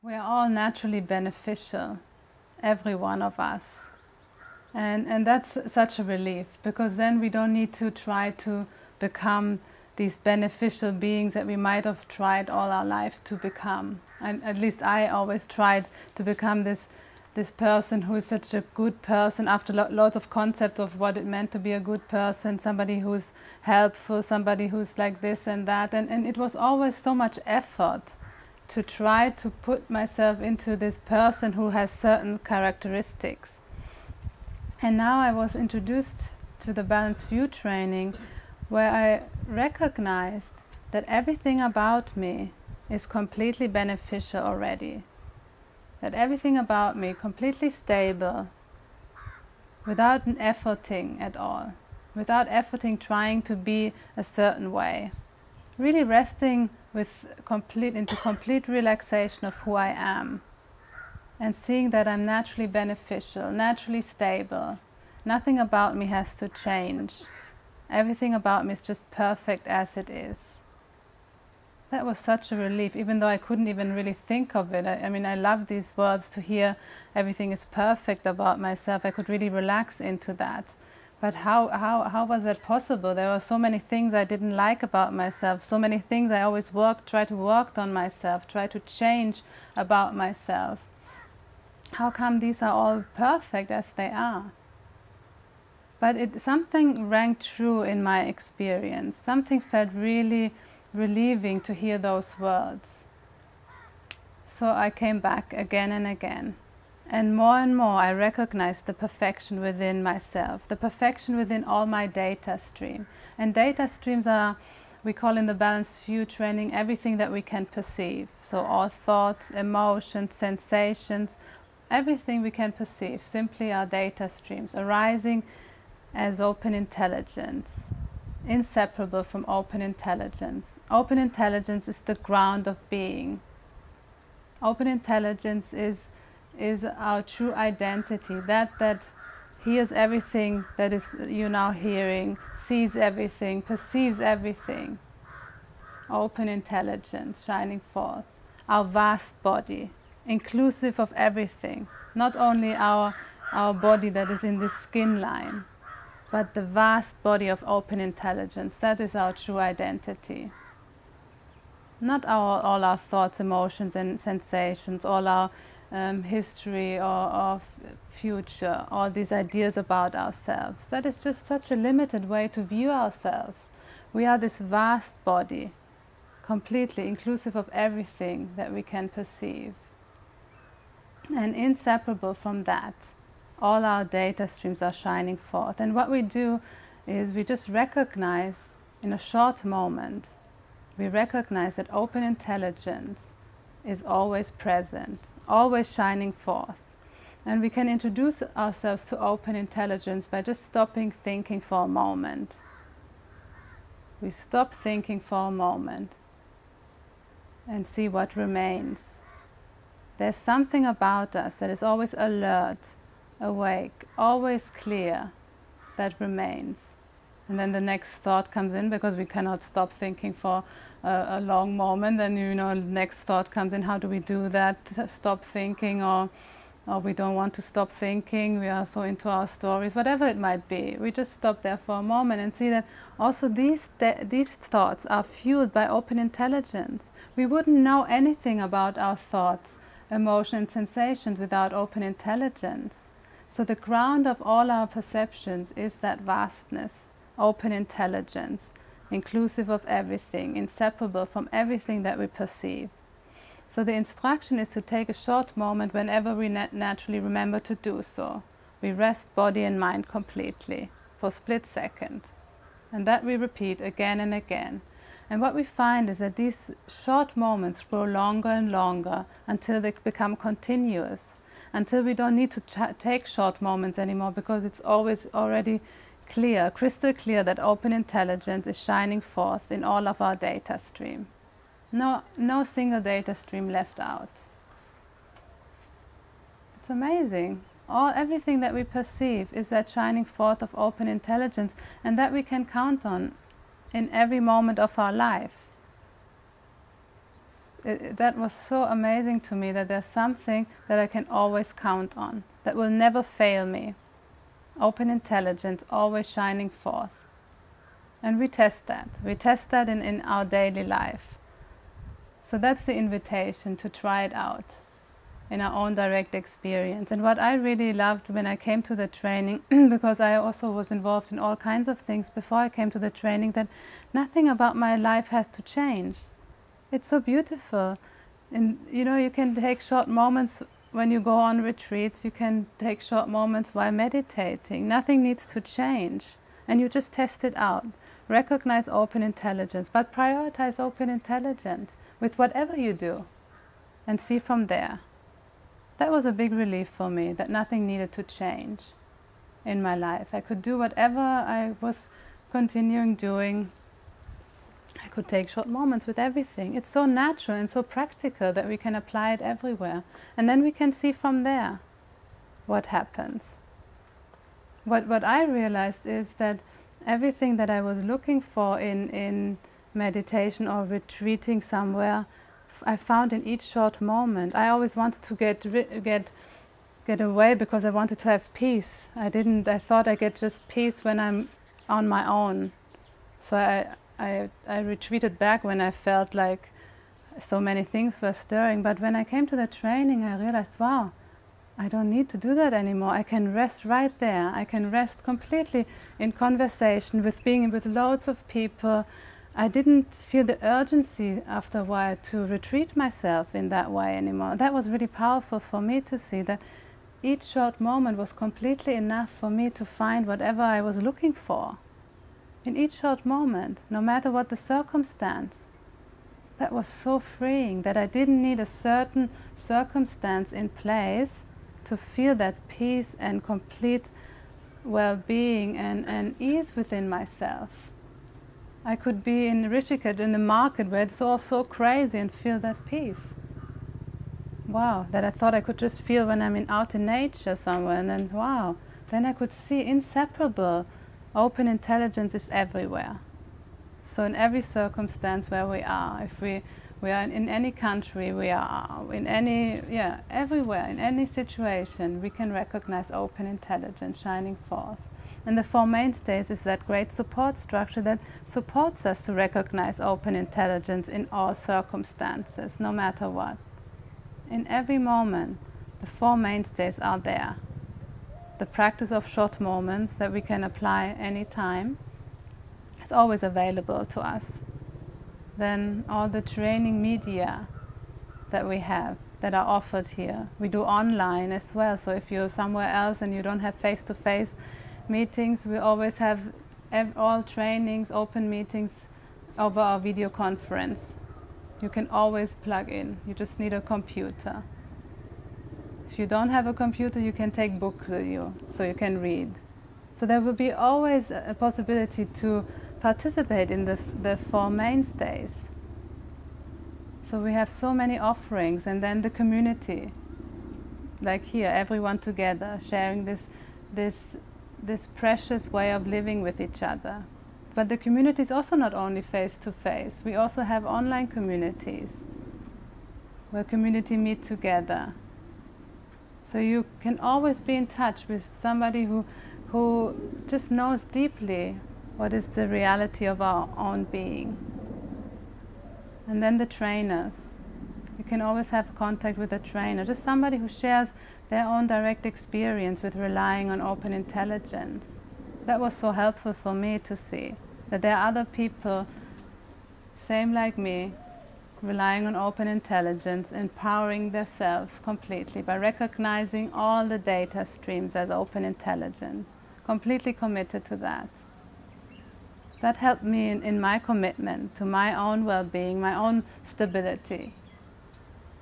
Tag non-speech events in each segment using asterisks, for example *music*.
We are all naturally beneficial, every one of us. And, and that's such a relief because then we don't need to try to become these beneficial beings that we might have tried all our life to become. And at least I always tried to become this, this person who is such a good person after lo lots of concept of what it meant to be a good person, somebody who's helpful, somebody who's like this and that. And, and it was always so much effort to try to put myself into this person who has certain characteristics. And now I was introduced to the Balanced View training where I recognized that everything about me is completely beneficial already. That everything about me completely stable, without an efforting at all, without efforting trying to be a certain way. Really resting with complete into complete relaxation of who I am and seeing that I'm naturally beneficial, naturally stable. Nothing about me has to change. Everything about me is just perfect as it is. That was such a relief, even though I couldn't even really think of it. I, I mean, I love these words to hear everything is perfect about myself. I could really relax into that. But how, how, how was that possible? There were so many things I didn't like about myself, so many things I always worked, tried to work on myself, tried to change about myself. How come these are all perfect as they are? But it, something rang true in my experience. Something felt really relieving to hear those words. So I came back again and again. And more and more I recognize the perfection within myself, the perfection within all my data stream. And data streams are, we call in the balanced view training, everything that we can perceive. So all thoughts, emotions, sensations, everything we can perceive, simply are data streams arising as open intelligence, inseparable from open intelligence. Open intelligence is the ground of being. Open intelligence is, is our true identity, that that hears everything that is you now hearing, sees everything, perceives everything. Open intelligence shining forth. Our vast body, inclusive of everything, not only our, our body that is in this skin line, but the vast body of open intelligence, that is our true identity. Not our, all our thoughts, emotions and sensations, all our um, history or, or future, all these ideas about ourselves. That is just such a limited way to view ourselves. We are this vast body, completely inclusive of everything that we can perceive. And inseparable from that all our data streams are shining forth. And what we do is we just recognize in a short moment, we recognize that open intelligence is always present, always shining forth. And we can introduce ourselves to open intelligence by just stopping thinking for a moment. We stop thinking for a moment and see what remains. There's something about us that is always alert, awake, always clear, that remains. And then the next thought comes in because we cannot stop thinking for a, a long moment. Then, you know, next thought comes in, how do we do that? Stop thinking or, or we don't want to stop thinking. We are so into our stories, whatever it might be. We just stop there for a moment and see that also these, these thoughts are fueled by open intelligence. We wouldn't know anything about our thoughts, emotions, sensations without open intelligence. So the ground of all our perceptions is that vastness, open intelligence, inclusive of everything, inseparable from everything that we perceive. So the instruction is to take a short moment whenever we nat naturally remember to do so. We rest body and mind completely for a split second. And that we repeat again and again. And what we find is that these short moments grow longer and longer until they become continuous until we don't need to take short moments anymore because it's always already clear, crystal clear that open intelligence is shining forth in all of our data stream. No, no single data stream left out. It's amazing. All, everything that we perceive is that shining forth of open intelligence and that we can count on in every moment of our life it, that was so amazing to me that there's something that I can always count on, that will never fail me. Open intelligence, always shining forth. And we test that. We test that in, in our daily life. So that's the invitation to try it out in our own direct experience. And what I really loved when I came to the training, *clears throat* because I also was involved in all kinds of things before I came to the training, that nothing about my life has to change. It's so beautiful. And you know, you can take short moments when you go on retreats, you can take short moments while meditating. Nothing needs to change. And you just test it out. Recognize open intelligence, but prioritize open intelligence with whatever you do and see from there. That was a big relief for me, that nothing needed to change in my life. I could do whatever I was continuing doing. Could take short moments with everything. It's so natural and so practical that we can apply it everywhere. And then we can see from there what happens. What, what I realized is that everything that I was looking for in, in meditation or retreating somewhere I found in each short moment. I always wanted to get get get away because I wanted to have peace. I didn't. I thought I get just peace when I'm on my own. So I I I retreated back when I felt like so many things were stirring. But when I came to the training, I realized, wow, I don't need to do that anymore. I can rest right there. I can rest completely in conversation with being with loads of people I didn't feel the urgency after a while to retreat myself in that way anymore. That was really powerful for me to see that each short moment was completely enough for me to find whatever I was looking for. In each short moment, no matter what the circumstance. That was so freeing that I didn't need a certain circumstance in place to feel that peace and complete well-being and, and ease within myself. I could be in Rishikesh in the market where it's all so crazy and feel that peace. Wow, that I thought I could just feel when I'm in, out in nature somewhere and then wow, then I could see inseparable. Open intelligence is everywhere. So in every circumstance where we are, if we, we are in, in any country, we are in any, yeah, everywhere, in any situation, we can recognize open intelligence shining forth. And the Four Mainstays is that great support structure that supports us to recognize open intelligence in all circumstances, no matter what. In every moment, the Four Mainstays are there. The practice of short moments that we can apply anytime is always available to us. Then all the training media that we have that are offered here. We do online as well, so if you're somewhere else and you don't have face-to-face -face meetings, we always have all trainings, open meetings over our video conference. You can always plug in. You just need a computer. If you don't have a computer, you can take book with you, so you can read. So there will be always a possibility to participate in the, the four mainstays. So we have so many offerings and then the community, like here, everyone together, sharing this, this this precious way of living with each other. But the community is also not only face-to-face. -face. We also have online communities where community meet together. So you can always be in touch with somebody who, who just knows deeply what is the reality of our own being. And then the trainers. You can always have contact with a trainer, just somebody who shares their own direct experience with relying on open intelligence. That was so helpful for me to see that there are other people, same like me, relying on open intelligence, empowering themselves completely by recognizing all the data streams as open intelligence, completely committed to that. That helped me in, in my commitment to my own well-being, my own stability.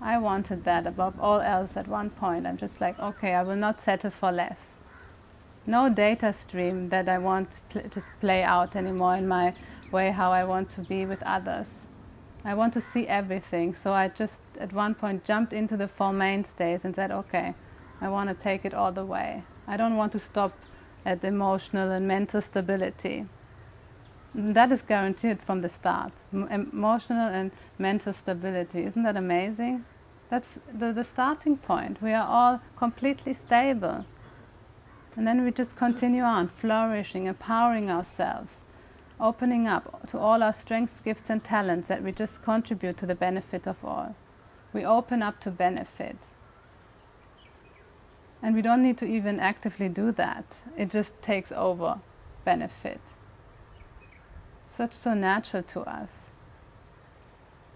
I wanted that above all else at one point. I'm just like, okay, I will not settle for less. No data stream that I want to just play out anymore in my way how I want to be with others. I want to see everything. So I just at one point jumped into the Four Mainstays and said, okay, I want to take it all the way. I don't want to stop at emotional and mental stability. Mm, that is guaranteed from the start. Emotional and mental stability. Isn't that amazing? That's the, the starting point. We are all completely stable. And then we just continue on, flourishing, empowering ourselves, opening up to all our strengths, gifts, and talents that we just contribute to the benefit of all. We open up to benefit. And we don't need to even actively do that, it just takes over benefit. Such so natural to us,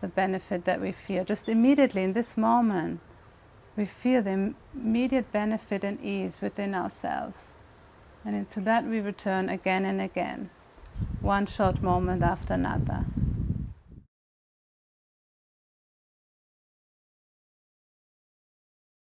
the benefit that we feel. Just immediately in this moment, we feel the immediate benefit and ease within ourselves. And into that we return again and again, one short moment after another.